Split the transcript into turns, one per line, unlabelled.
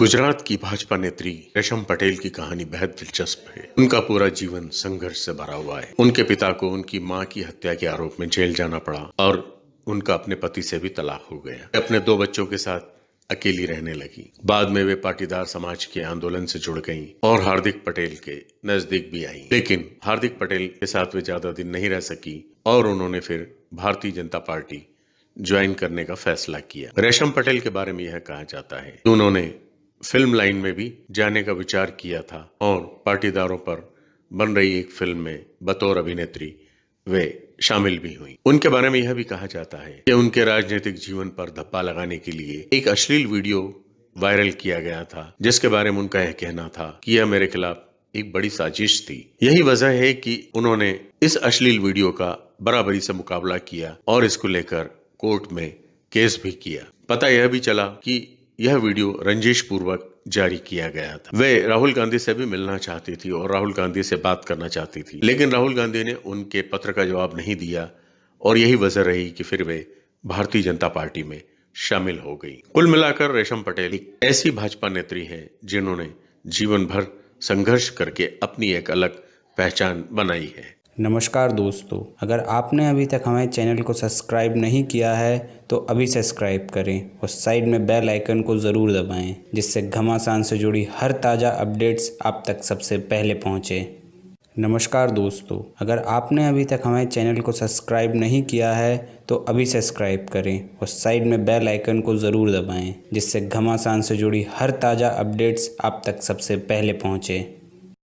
गुजरात की भाजपा नेत्री रेशम पटेल की कहानी बेहद दिलचस्प है। उनका पूरा जीवन संघर्ष से भरा हुआ है। उनके पिता को उनकी माँ की हत्या के आरोप में जेल जाना पड़ा और उनका अपने पति से भी तलाक हो गया। अपने दो बच्चों के साथ अकेली रहने लगी। बाद में वे पाटीदार समाज के आंदोलन से जुड़ गईं और हार्दिक पटेल के नज़दीक भी आईं। लेकिन हार्दिक पटेल के साथ वे ज़्यादा दिन नहीं रह सकी और उन्होंने फिर भारतीय जनता पार्टी ज्वाइन करने का फैसला किया। रेशम पटेल के बारे में यह कहा जाता है उन्होंने फ़िल्म लाइन में भी जाने का विचार किया था और पाटीदारों पर बन रही एक फ़िल्म में बतौर अभिनेत्री वे शामिल भी हुई। उनके बारे में यह भी कहा जाता है कि उनके राजनीतिक जीवन पर धप्पा लगाने के लिए एक अश्लील वीडियो वायरल किया गया था, जिसके बारे में उनका यह कहना था कि यह मेरे खिलाफ एक बड़ी साजिश थी। यही वजह है कि उन्होंने इस अश्लील वीडियो का बराबरी से मुकाबला किया और इसको लेकर कोर्ट में केस भी किया। पता यह भी चला कि यह वीडियो रंजिश पूर्वक जारी किया गया था। वे राहुल गांधी से भी मिलना चाहती थी और राहुल गांधी से बात करना चाहती थी। लेकिन राहुल गांधी ने उनके पत्र का जवाब नहीं दिया और यही वजह रही कि फिर वे भारतीय जनता पार्टी में शामिल हो गई। कुल मिलाकर रेशम पटेल एक ऐसी भाजपा नेत्री है जिन्होंने जीवन भर संघर्ष करके अपनी एक अलग पहचान बनाई है।
नमस्कार दोस्तों, अगर आपने अभी तक हमारे चैनल को सब्सक्राइब नहीं किया है तो अभी सब्सक्राइब करें और साइड में बेल आइकन को ज़रूर दबाएँ, जिससे घमासान से जुड़ी हर ताज़ा अपडेट्स आप तक सबसे पहले पहुँचे। नमस्कार दोस्तों, अगर आपने अभी तक हमारे चैनल को सब्सक्राइब नहीं किया है तो अभी सब्सक्राइब करें और साइड में बेल आइकन को ज़रूर दबाएँ, जिससे घमासान से जुड़ी हर ताज़ा अपडेट्स आप तक सबसे पहले पहुँचे।